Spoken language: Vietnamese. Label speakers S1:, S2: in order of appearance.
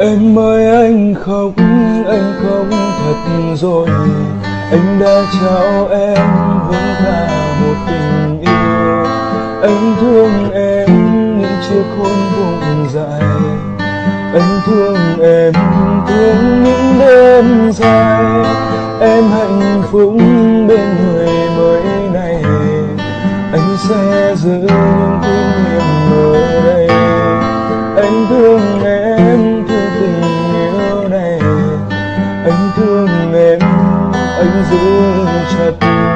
S1: Em ơi anh khóc, anh khóc thật rồi. Anh đã trao em với cả một tình yêu. Anh thương em những chiếc hôn vùng dài. Anh thương em thương những đêm dài. Em hạnh phúc bên người mới này. Anh sẽ giữ thương em anh giữ chặt